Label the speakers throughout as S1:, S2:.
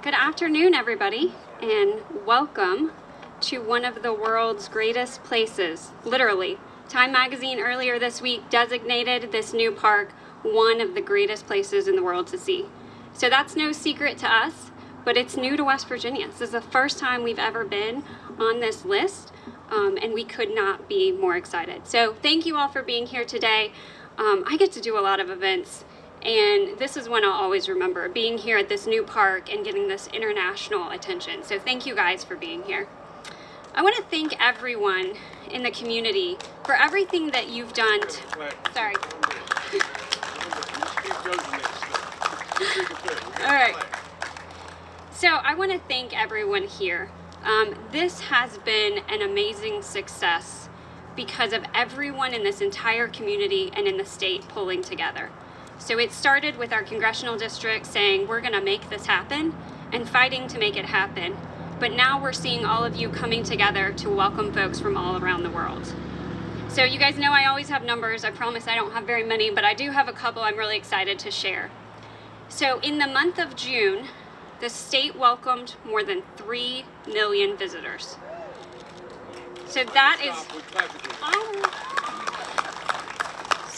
S1: Good afternoon, everybody, and welcome to one of the world's greatest places, literally. Time Magazine earlier this week designated this new park one of the greatest places in the world to see. So that's no secret to us, but it's new to West Virginia. This is the first time we've ever been on this list, um, and we could not be more excited. So thank you all for being here today. Um, I get to do a lot of events and this is one I'll always remember, being here at this new park and getting this international attention. So thank you guys for being here. I want to thank everyone in the community for everything that you've done. Sorry. All right. So I want to thank everyone here. Um, this has been an amazing success because of everyone in this entire community and in the state pulling together. So it started with our congressional district saying we're going to make this happen and fighting to make it happen. But now we're seeing all of you coming together to welcome folks from all around the world. So you guys know I always have numbers. I promise I don't have very many, but I do have a couple I'm really excited to share. So in the month of June, the state welcomed more than 3 million visitors. So that is...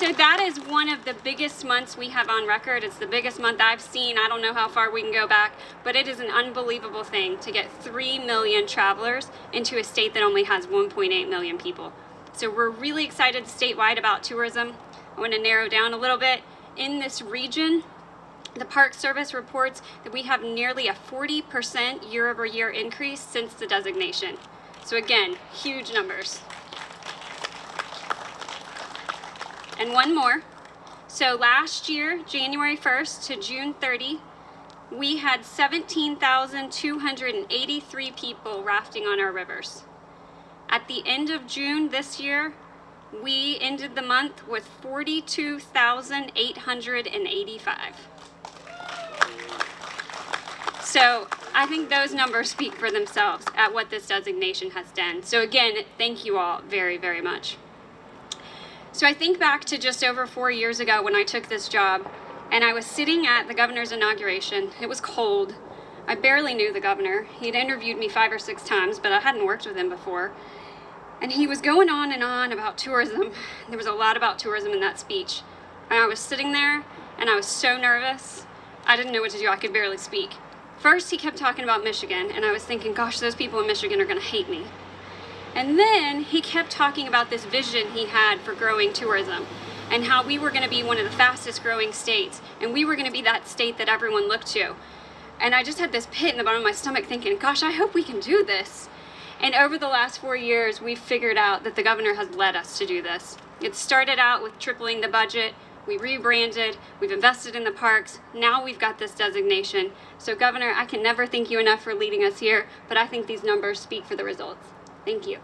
S1: So that is one of the biggest months we have on record. It's the biggest month I've seen. I don't know how far we can go back, but it is an unbelievable thing to get 3 million travelers into a state that only has 1.8 million people. So we're really excited statewide about tourism. I want to narrow down a little bit. In this region, the Park Service reports that we have nearly a 40% year over year increase since the designation. So again, huge numbers. And one more. So last year, January 1st to June 30, we had 17,283 people rafting on our rivers. At the end of June this year, we ended the month with 42,885. So I think those numbers speak for themselves at what this designation has done. So again, thank you all very, very much. So I think back to just over four years ago when I took this job and I was sitting at the governor's inauguration. It was cold. I barely knew the governor. He'd interviewed me five or six times, but I hadn't worked with him before. And he was going on and on about tourism. There was a lot about tourism in that speech. And I was sitting there and I was so nervous. I didn't know what to do. I could barely speak. First, he kept talking about Michigan, and I was thinking, gosh, those people in Michigan are going to hate me. And then he kept talking about this vision he had for growing tourism and how we were going to be one of the fastest growing states and we were going to be that state that everyone looked to. And I just had this pit in the bottom of my stomach thinking, gosh, I hope we can do this. And over the last four years, we've figured out that the governor has led us to do this. It started out with tripling the budget, we rebranded, we've invested in the parks, now we've got this designation. So Governor, I can never thank you enough for leading us here, but I think these numbers speak for the results. Thank you.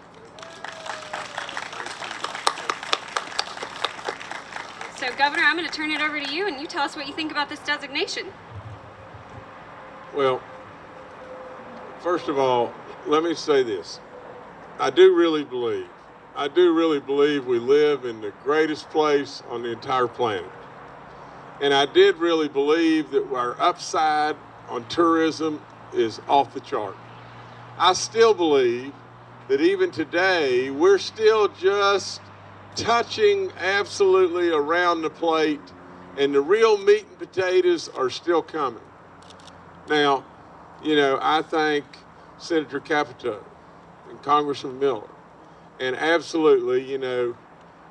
S1: So Governor, I'm going to turn it over to you and you tell us what you think about this designation.
S2: Well, first of all, let me say this. I do really believe, I do really believe we live in the greatest place on the entire planet. And I did really believe that our upside on tourism is off the chart. I still believe that even today, we're still just touching absolutely around the plate and the real meat and potatoes are still coming. Now, you know, I thank Senator Capito and Congressman Miller. And absolutely, you know,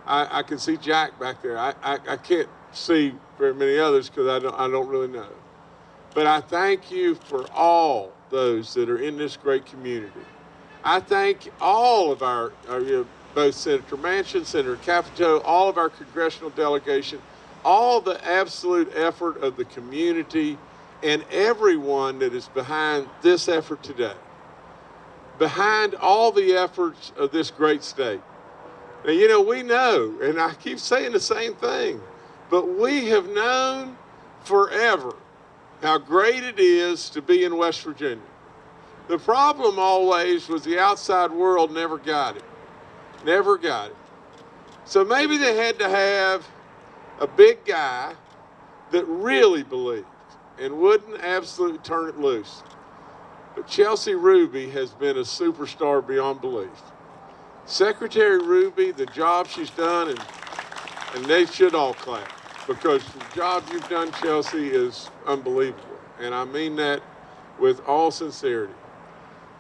S2: I, I can see Jack back there. I, I, I can't see very many others because I don't, I don't really know. But I thank you for all those that are in this great community. I thank all of our, our you know, both Senator Manchin, Senator Capito, all of our congressional delegation, all the absolute effort of the community and everyone that is behind this effort today, behind all the efforts of this great state. Now, you know, we know, and I keep saying the same thing, but we have known forever how great it is to be in West Virginia. The problem always was the outside world never got it. Never got it. So maybe they had to have a big guy that really believed and wouldn't absolutely turn it loose. but Chelsea Ruby has been a superstar beyond belief. Secretary Ruby, the job she's done, and, and they should all clap because the job you've done, Chelsea, is unbelievable. And I mean that with all sincerity.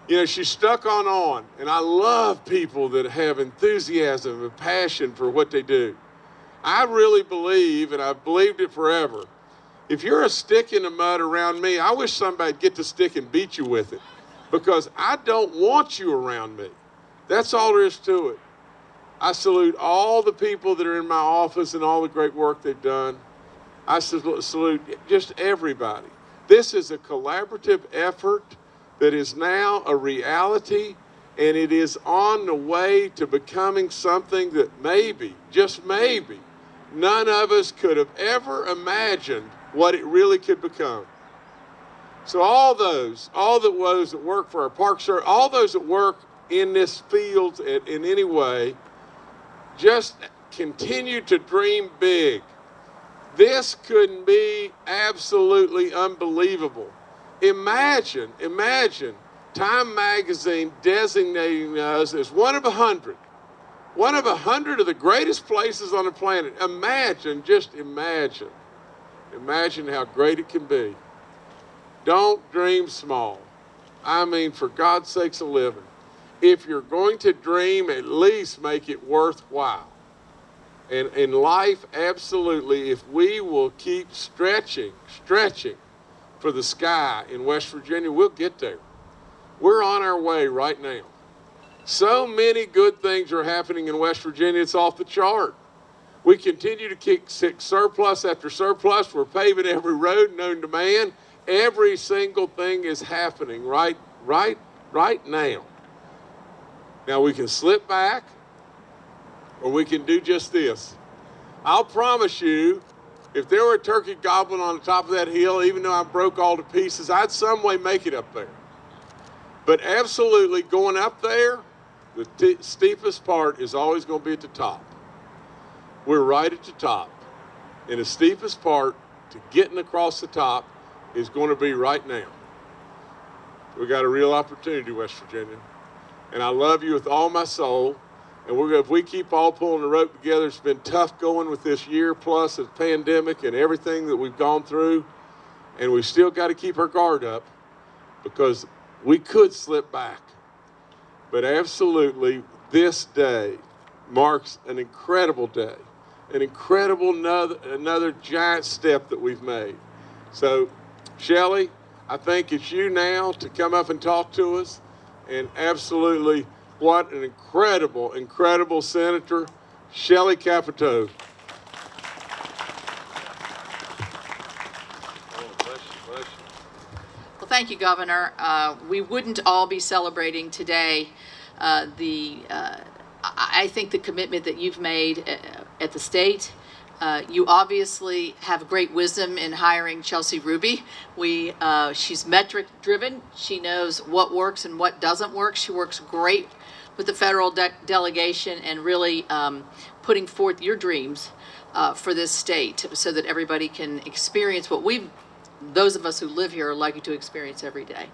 S2: You know, she's stuck on on, and I love people that have enthusiasm and passion for what they do. I really believe, and I've believed it forever, if you're a stick in the mud around me, I wish somebody'd get the stick and beat you with it because I don't want you around me. That's all there is to it. I salute all the people that are in my office and all the great work they've done. I salute just everybody. This is a collaborative effort that is now a reality and it is on the way to becoming something that maybe, just maybe, none of us could have ever imagined what it really could become. So all those, all the those that work for our park service, all those that work in this field in, in any way, just continue to dream big. This couldn't be absolutely unbelievable. Imagine, imagine Time Magazine designating us as one of a hundred, one of a hundred of the greatest places on the planet. Imagine, just imagine, imagine how great it can be. Don't dream small. I mean, for God's sakes a living. If you're going to dream, at least make it worthwhile. And in life, absolutely, if we will keep stretching, stretching for the sky in West Virginia, we'll get there. We're on our way right now. So many good things are happening in West Virginia, it's off the chart. We continue to kick surplus after surplus. We're paving every road known to man. Every single thing is happening right, right, right now. Now we can slip back or we can do just this. I'll promise you, if there were a turkey goblin on the top of that hill, even though I broke all to pieces, I'd some way make it up there. But absolutely going up there, the steepest part is always going to be at the top. We're right at the top. And the steepest part to getting across the top is going to be right now. We got a real opportunity, West Virginia. And I love you with all my soul. And we're if we keep all pulling the rope together, it's been tough going with this year plus of pandemic and everything that we've gone through. And we still got to keep our guard up because we could slip back. But absolutely, this day marks an incredible day, an incredible another, another giant step that we've made. So, Shelley, I think it's you now to come up and talk to us. And absolutely, what an incredible, incredible senator, Shelley Capito.
S3: Well, thank you, Governor. Uh, we wouldn't all be celebrating today uh, the, uh, I think the commitment that you've made uh, at the state uh, you obviously have great wisdom in hiring Chelsea Ruby. We, uh, she's metric driven. She knows what works and what doesn't work. She works great with the federal de delegation and really um, putting forth your dreams uh, for this state so that everybody can experience what we, those of us who live here are lucky to experience every day.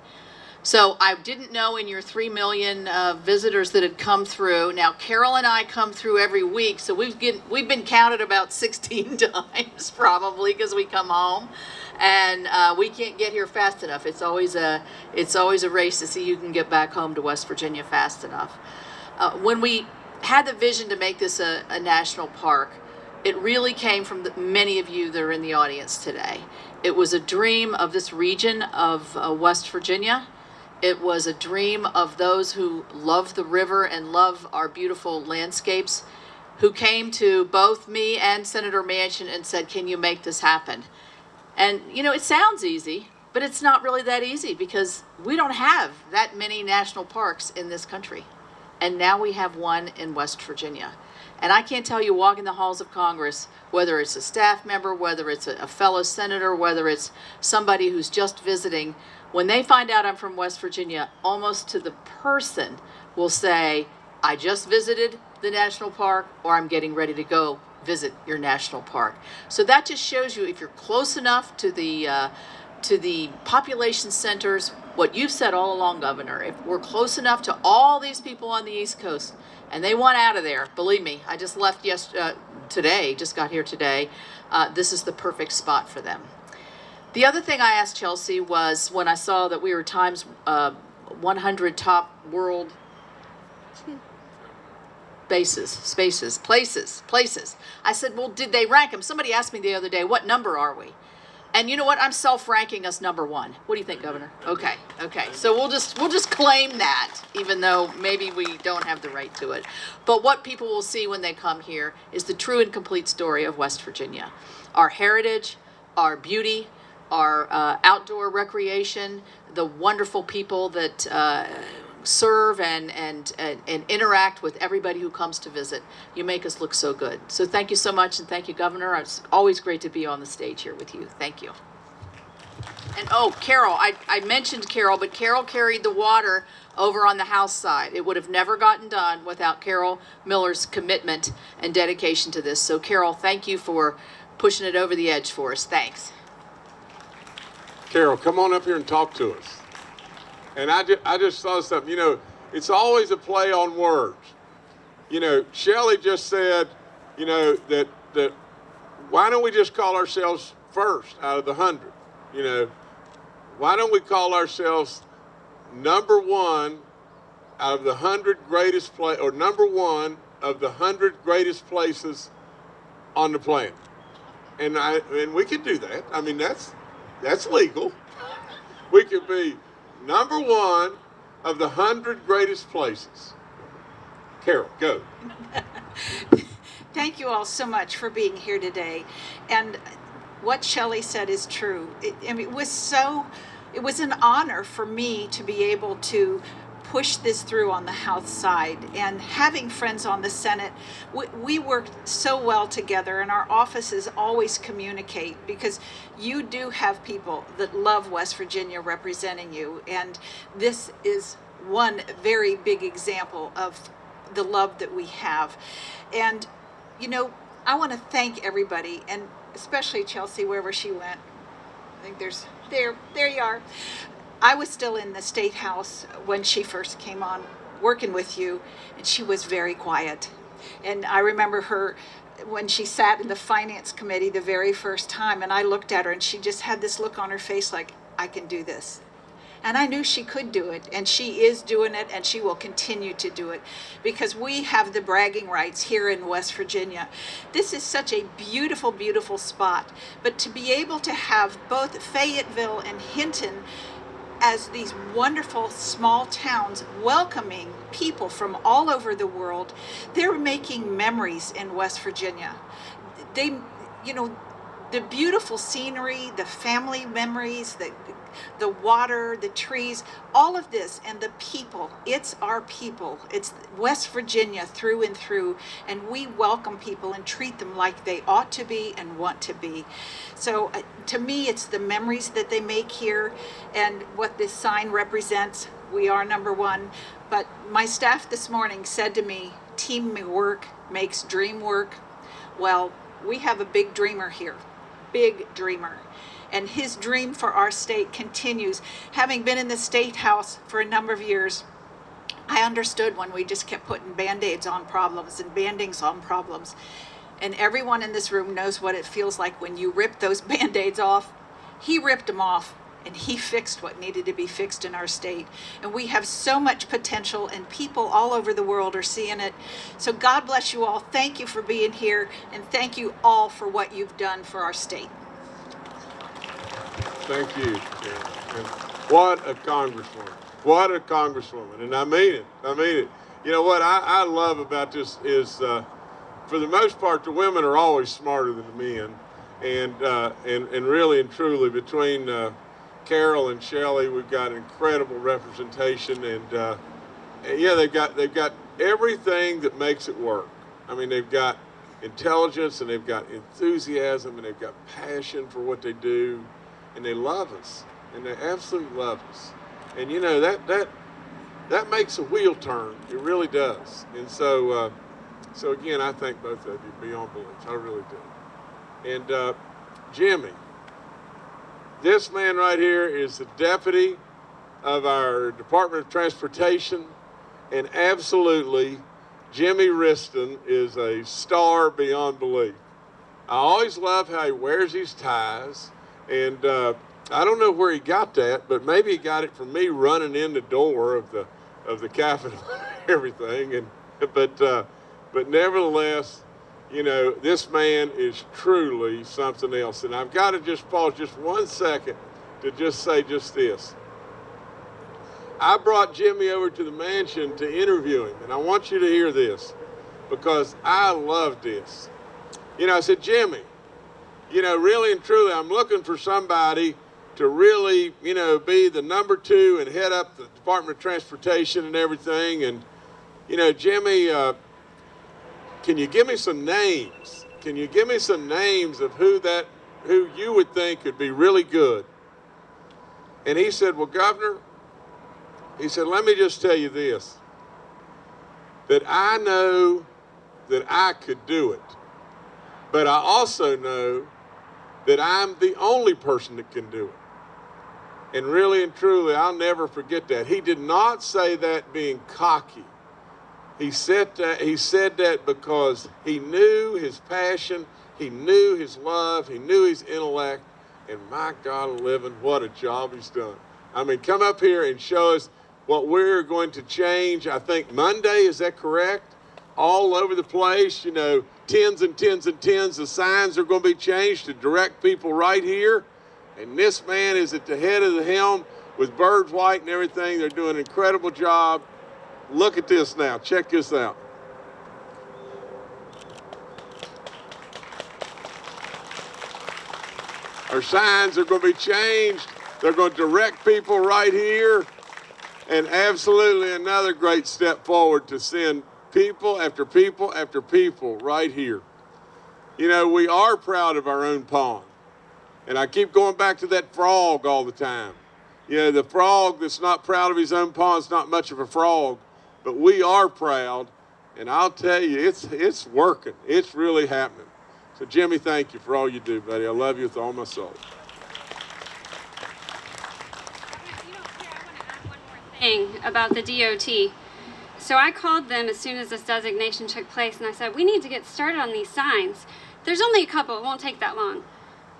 S3: So I didn't know in your 3 million uh, visitors that had come through. Now, Carol and I come through every week, so we've, get, we've been counted about 16 times probably because we come home. And uh, we can't get here fast enough. It's always, a, it's always a race to see who can get back home to West Virginia fast enough. Uh, when we had the vision to make this a, a national park, it really came from the, many of you that are in the audience today. It was a dream of this region of uh, West Virginia. It was a dream of those who love the river and love our beautiful landscapes, who came to both me and Senator Manchin and said, can you make this happen? And, you know, it sounds easy, but it's not really that easy because we don't have that many national parks in this country. And now we have one in West Virginia. And I can't tell you walking the halls of Congress, whether it's a staff member, whether it's a, fellow senator, whether it's somebody who's just visiting, when they find out I'm from West Virginia, almost to the person will say, I just visited the national park or I'm getting ready to go visit your national park. So that just shows you if you're close enough to the uh, to the population centers, what you've said all along, Governor, if we're close enough to all these people on the East Coast and they want out of there, believe me, I just left yesterday, uh, today, just got here today, uh, this is the perfect spot for them. The other thing I asked Chelsea was when I saw that we were Times uh, 100 top world bases, spaces, places, places. I said, well, did they rank them? Somebody asked me the other day, what number are we? And you know what? I'm self-ranking us number one. What do you think, Governor? Okay, okay. So we'll just we'll just claim that, even though maybe we don't have the right to it. But what people will see when they come here is the true and complete story of West Virginia, our heritage, our beauty, our uh, outdoor recreation, the wonderful people that uh, serve and, and, and, and interact with everybody who comes to visit. You make us look so good. So thank you so much, and thank you, Governor. It's always great to be on the stage here with you. Thank you. And oh, Carol, I, I mentioned Carol, but Carol carried the water over on the house side. It would have never gotten done without Carol Miller's commitment and dedication to this. So Carol, thank you for pushing it over the edge for us. Thanks.
S2: Carol, come on up here and talk to us. And I, ju- I just saw something, you know, it's always a play on words. You know, Shelley just said, you know, that, that why don't we just call ourselves first out of the hundred? You know, why don't we call ourselves number one out of the hundred greatest play or number one of the hundred greatest places on the planet? And I and we could do that. I mean, that's that's legal. We could be number one of the hundred greatest places. Carol, go.
S4: Thank you all so much for being here today. And what Shelley said is true. It, I mean, it was so, it was an honor for me to be able to push this through on the House side. And having friends on the Senate, we, we work so well together, and our offices always communicate because you do have people that love West Virginia representing you. And this is one very big example of the love that we have. And, you know, I want to thank everybody, and especially Chelsea, wherever she went. I think there's, there, there you are. I was still in the State House when she first came on working with you, and she was very quiet. And I remember her when she sat in the Finance Committee the very first time, and I looked at her, and she just had this look on her face like, I can do this. And I knew she could do it, and she is doing it, and she will continue to do it because we have the bragging rights here in West Virginia. This is such a beautiful, beautiful spot. But to be able to have both Fayetteville and Hinton as these wonderful small towns welcoming people from all over the world, they're making memories in West Virginia. They, you know, the beautiful scenery, the family memories, the the water, the trees, all of this, and the people. It's our people. It's West Virginia through and through, and we welcome people and treat them like they ought to be and want to be. So uh, to me, it's the memories that they make here and what this sign represents. We are number one. But my staff this morning said to me, teamwork makes dream work. Well, we have a big dreamer here, big dreamer and his dream for our state continues. Having been in the state house for a number of years, I understood when we just kept putting band-aids on problems and bandings on problems. And everyone in this room knows what it feels like when you rip those band-aids off. He ripped them off and he fixed what needed to be fixed in our state. And we have so much potential and people all over the world are seeing it. So God bless you all. Thank you for being here and thank you all for what you've done for our state.
S2: Thank you, what a congresswoman. What a congresswoman. And I mean it. I mean it. You know what I, I love about this is, uh, for the most part, the women are always smarter than the men. And, uh, and, and really and truly, between uh, Carol and Shelley, we've got incredible representation. And, uh, yeah, they've got, they've got everything that makes it work. I mean, they've got intelligence and they've got enthusiasm and they've got passion for what they do and they love us and they absolutely love us and you know that that that makes a wheel turn it really does and so uh, so again i thank both of you beyond belief i really do and uh, jimmy This man right here is the deputy of our Department of Transportation, and absolutely, Jimmy Wriston is a star beyond belief. I always love how he wears his ties, and uh, I don't know where he got that, but maybe he got it from me running in the door of the of the Capitol everything. And but uh, but nevertheless, you know, this man is truly something else. And I've got to just pause just one second to just say just this. I brought Jimmy over to the mansion to interview him, and I want you to hear this because I love this. You know, I said, Jimmy, you know, really and truly, I'm looking for somebody to really, you know, be the number two and head up the Department of Transportation and everything. And, you know, Jimmy, uh, can you give me some names? Can you give me some names of who that, who you would think could be really good? And he said, well, Governor, he said, let me just tell you this, that I know that I could do it, but I also know that I'm the only person that can do it. And really and truly, I'll never forget that. He did not say that being cocky. He said that, he said that because he knew his passion, he knew his love, he knew his intellect, and my God, living, what a job he's done. I mean, come up here and show us what we're going to change. I think Monday, is that correct? All over the place, you know, tens and tens and tens of signs are going to be changed to direct people right here. And this man is at the head of the helm with Byrd White and everything. They're doing an incredible job. Look at this now. Check this out. Our signs are going to be changed. They're going to direct people right here. And absolutely another great step forward to send people after people after people right here. You know, we are proud of our own pond. And I keep going back to that frog all the time. You know, the frog that's not proud of his own pond is not much of a frog, but we are proud. And I'll tell you, it's, it's working. It's really happening. So, Jimmy, thank you for all you do, buddy. I love you with all my soul.
S1: thing about the DOT. So I called them as soon as this designation took place and I said, we need to get started on these signs. There's only a couple, it won't take that long.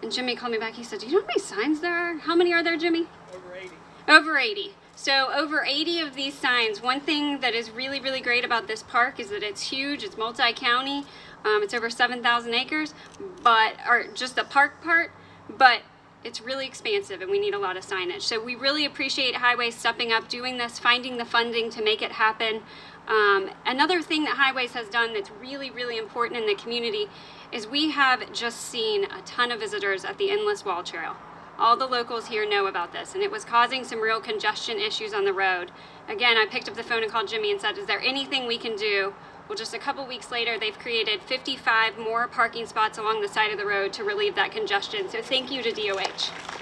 S1: And Jimmy called me back, he said, do you know how many signs there are? How many are there, Jimmy?
S5: Over 80.
S1: Over 80. So over 80 of these signs. One thing that is really, really great about this park is that it's huge, it's multi-county, um, it's over 7,000 acres, but, or just the park part, but it's really expansive and we need a lot of signage. So we really appreciate Highways stepping up, doing this, finding the funding to make it happen. Um, another thing that Highways has done that's really, really important in the community is we have just seen a ton of visitors at the Endless Wall Trail. All the locals here know about this and it was causing some real congestion issues on the road. Again, I picked up the phone and called Jimmy and said, is there anything we can do well, just a couple weeks later, they've created 55 more parking spots along the side of the road to relieve that congestion. So thank you to DOH.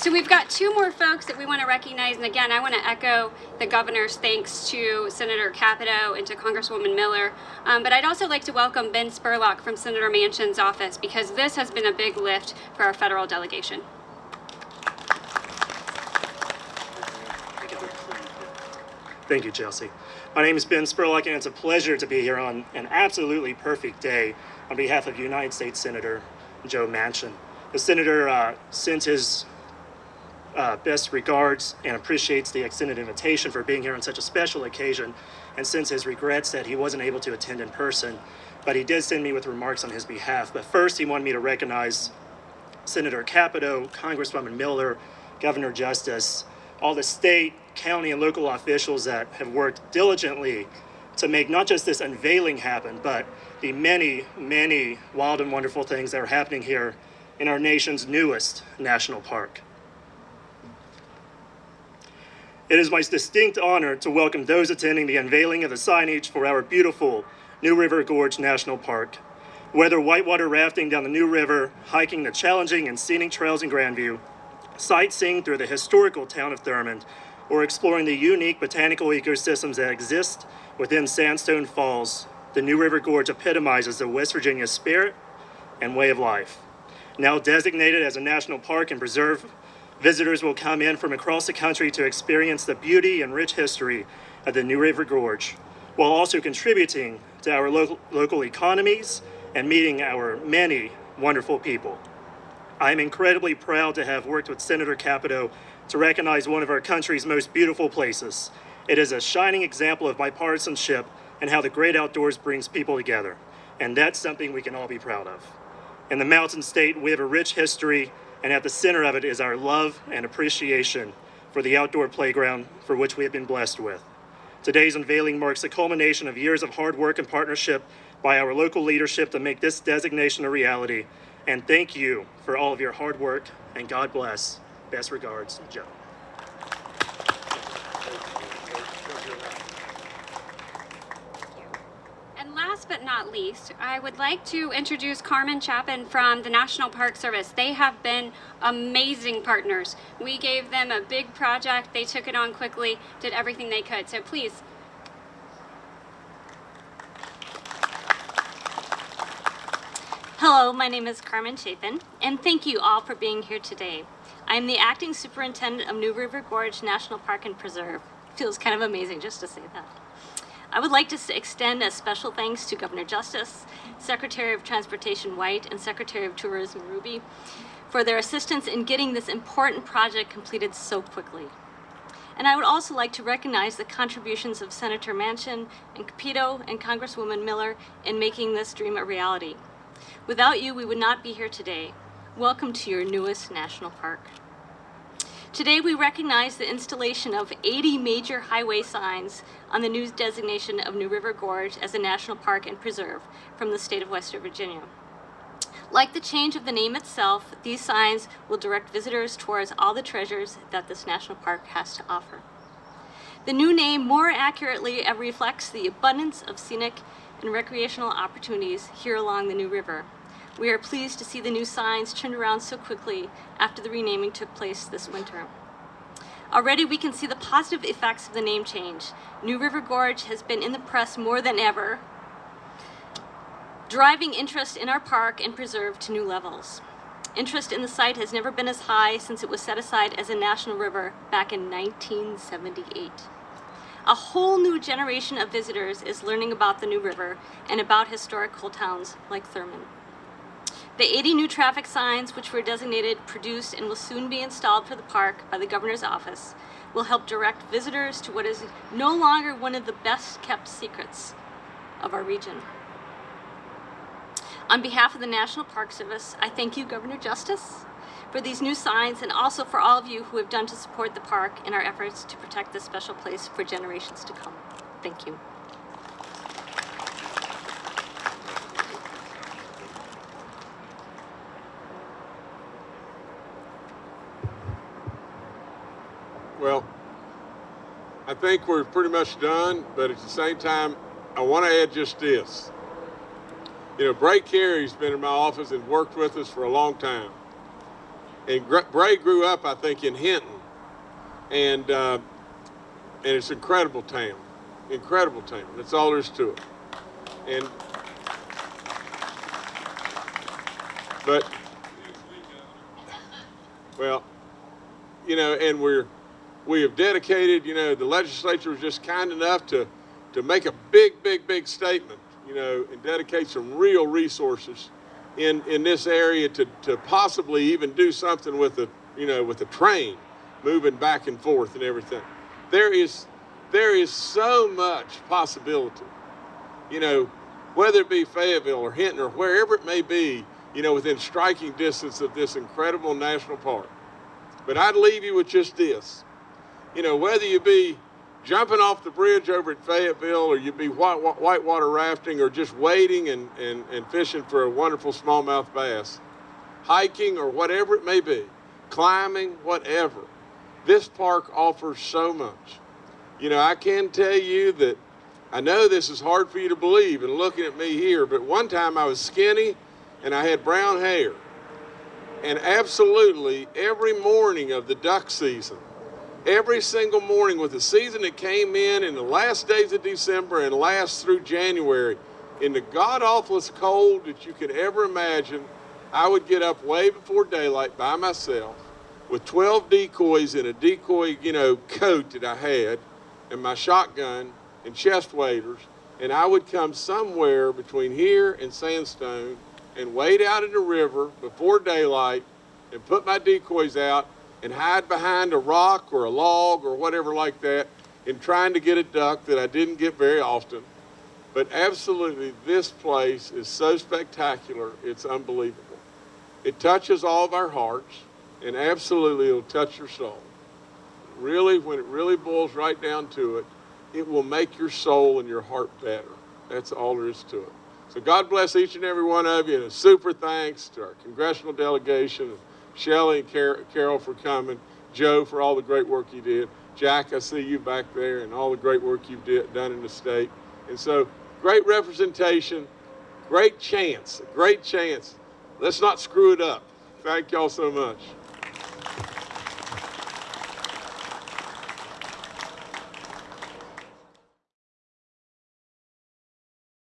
S1: So we've got two more folks that we want to recognize. And again, I want to echo the governor's thanks to Senator Capito and to Congresswoman Miller. Um, but I'd also like to welcome Ben Spurlock from Senator Manchin's office because this has been a big lift for our federal delegation.
S5: Thank you, Chelsea. My name is Ben Spurlock, and it's a pleasure to be here on an absolutely perfect day on behalf of United States Senator Joe Manchin. The senator uh, sends his uh, best regards and appreciates the extended invitation for being here on such a special occasion and sends his regrets that he wasn't able to attend in person. But he did send me with remarks on his behalf. But first, he wanted me to recognize Senator Capito, Congresswoman Miller, Governor Justice, all the state, county, and local officials that have worked diligently to make not just this unveiling happen, but the many, many wild and wonderful things that are happening here in our nation's newest national park. It is my distinct honor to welcome those attending the unveiling of the signage for our beautiful New River Gorge National Park. Whether whitewater rafting down the New River, hiking the challenging and scenic trails in Grandview, sightseeing through the historical town of Thurmond, or exploring the unique botanical ecosystems that exist within Sandstone Falls, the New River Gorge epitomizes the West Virginia spirit and way of life. Now designated as a national park and preserve, visitors will come in from across the country to experience the beauty and rich history of the New River Gorge, while also contributing to our local, local economies and meeting our many wonderful people. I am incredibly proud to have worked with Senator Capito to recognize one of our country's most beautiful places. It is a shining example of bipartisanship and how the great outdoors brings people together. And that's something we can all be proud of. In the Mountain State, we have a rich history, and at the center of it is our love and appreciation for the outdoor playground for which we have been blessed with. Today's unveiling marks the culmination of years of hard work and partnership by our local leadership to make this designation a reality. And thank you for all of your hard work, and God bless. Best regards, Joe.
S1: And last but not least, I would like to introduce Carmen Chapin from the National Park Service. They have been amazing partners. We gave them a big project, they took it on quickly, did everything they could. So please,
S6: Hello, my name is Carmen Chapin, and thank you all for being here today. I am the Acting Superintendent of New River Gorge National Park and Preserve. Feels kind of amazing just to say that. I would like to extend a special thanks to Governor Justice, Secretary of Transportation White, and Secretary of Tourism Ruby for their assistance in getting this important project completed so quickly. And I would also like to recognize the contributions of Senator Manchin and Capito and Congresswoman Miller in making this dream a reality. Without you, we would not be here today. Welcome to your newest national park. Today, we recognize the installation of 80 major highway signs on the new designation of New River Gorge as a national park and preserve from the state of West Virginia. Like the change of the name itself, these signs will direct visitors towards all the treasures that this national park has to offer. The new name more accurately reflects the abundance of scenic and recreational opportunities here along the New River. We are pleased to see the new signs turned around so quickly after the renaming took place this winter. Already we can see the positive effects of the name change. New River Gorge has been in the press more than ever, driving interest in our park and preserve to new levels. Interest in the site has never been as high since it was set aside as a national river back in 1978. A whole new generation of visitors is learning about the New River and about historical towns like Thurmond. The 80 new traffic signs, which were designated, produced, and will soon be installed for the park by the governor's office, will help direct visitors to what is no longer one of the best kept secrets of our region. On behalf of the National Park Service, I thank you, Governor Justice, for these new signs and also for all of you who have done to support the park in our efforts to protect this special place for generations to come. Thank you.
S2: Well, I think we're pretty much done, but at the same time, I want to add just this. You know, Bray Cary's been in my office and worked with us for a long time. And Bray grew up, I think, in Hinton, and uh, and it's incredible town, incredible town. That's all there is to it. And but well, you know, and we're we have dedicated. You know, the legislature was just kind enough to to make a big, big, big statement. You know, and dedicate some real resources in in this area to to possibly even do something with the you know with the train moving back and forth and everything. There is there is so much possibility. You know, whether it be Fayetteville or Hinton or wherever it may be, you know, within striking distance of this incredible national park. But I'd leave you with just this. You know, whether you be jumping off the bridge over at Fayetteville or you be white, whitewater rafting or just wading and, and, and fishing for a wonderful smallmouth bass, hiking or whatever it may be, climbing, whatever, this park offers so much. You know, I can tell you that I know this is hard for you to believe and looking at me here, but one time I was skinny and I had brown hair. And absolutely every morning of the duck season, every single morning with the season that came in in the last days of December and last through January, in the god awfulest cold that you could ever imagine, I would get up way before daylight by myself with 12 decoys in a decoy, you know, coat that I had and my shotgun and chest waders. And I would come somewhere between here and Sandstone and wade out in the river before daylight and put my decoys out and hide behind a rock or a log or whatever like that in trying to get a duck that I didn't get very often. But absolutely, this place is so spectacular, it's unbelievable. It touches all of our hearts, and absolutely, it'll touch your soul. Really, when it really boils right down to it, it will make your soul and your heart better. That's all there is to it. So God bless each and every one of you, and a super thanks to our congressional delegation, and Shelley and Car- Carol for coming, Joe for all the great work you did, Jack, I see you back there, and all the great work you've did, done in the state. And so, great representation, great chance, great chance. Let's not screw it up. Thank y'all so much.